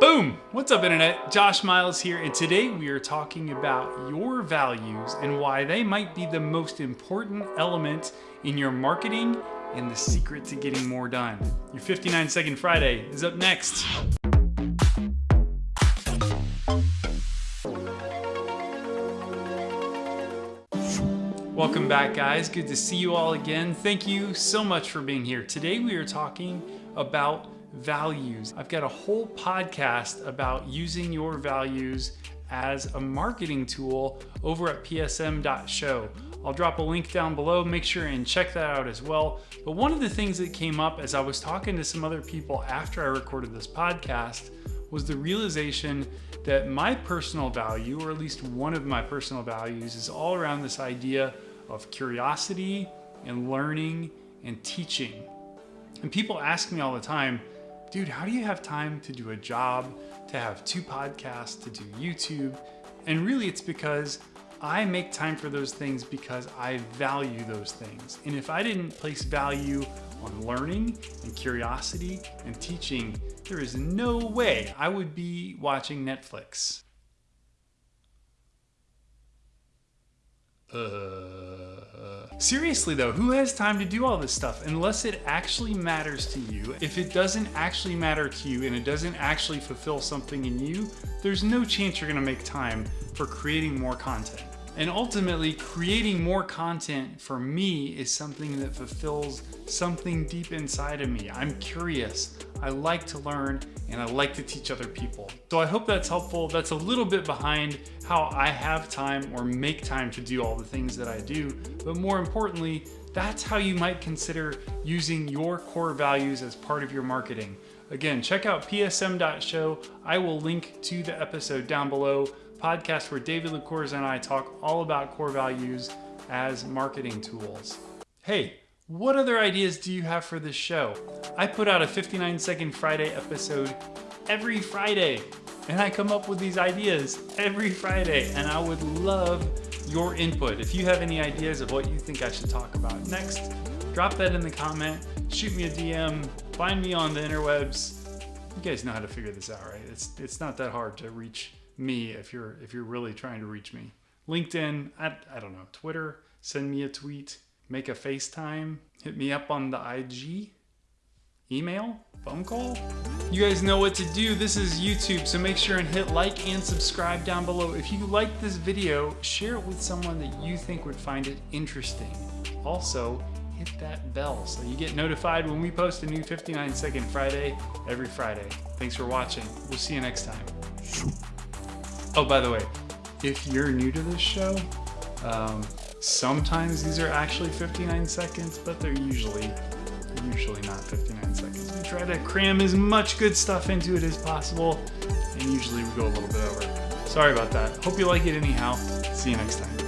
Boom! What's up internet? Josh Miles here and today we are talking about your values and why they might be the most important element in your marketing and the secret to getting more done. Your 59 Second Friday is up next. Welcome back guys, good to see you all again. Thank you so much for being here. Today we are talking about values. I've got a whole podcast about using your values as a marketing tool over at psm.show. I'll drop a link down below, make sure and check that out as well. But one of the things that came up as I was talking to some other people after I recorded this podcast was the realization that my personal value, or at least one of my personal values, is all around this idea of curiosity and learning and teaching. And people ask me all the time, dude, how do you have time to do a job, to have two podcasts, to do YouTube? And really it's because I make time for those things because I value those things. And if I didn't place value on learning and curiosity and teaching, there is no way I would be watching Netflix. Uh, seriously though, who has time to do all this stuff unless it actually matters to you? If it doesn't actually matter to you and it doesn't actually fulfill something in you, there's no chance you're gonna make time for creating more content. And ultimately, creating more content for me is something that fulfills something deep inside of me. I'm curious, I like to learn, and I like to teach other people. So I hope that's helpful. That's a little bit behind how I have time or make time to do all the things that I do. But more importantly, that's how you might consider using your core values as part of your marketing. Again, check out psm.show. I will link to the episode down below podcast where David LaCourse and I talk all about core values as marketing tools. Hey, what other ideas do you have for this show? I put out a 59 second Friday episode every Friday and I come up with these ideas every Friday and I would love your input. If you have any ideas of what you think I should talk about next, drop that in the comment, shoot me a DM, find me on the interwebs. You guys know how to figure this out, right? It's, it's not that hard to reach me if you're if you're really trying to reach me. LinkedIn, I, I don't know, Twitter, send me a tweet, make a FaceTime, hit me up on the IG, email, phone call. You guys know what to do. This is YouTube, so make sure and hit like and subscribe down below. If you like this video, share it with someone that you think would find it interesting. Also, hit that bell so you get notified when we post a new 59 second Friday every Friday. Thanks for watching. We'll see you next time. Oh, by the way, if you're new to this show, um, sometimes these are actually 59 seconds, but they're usually usually not 59 seconds. We try to cram as much good stuff into it as possible, and usually we go a little bit over. Sorry about that. Hope you like it anyhow. See you next time.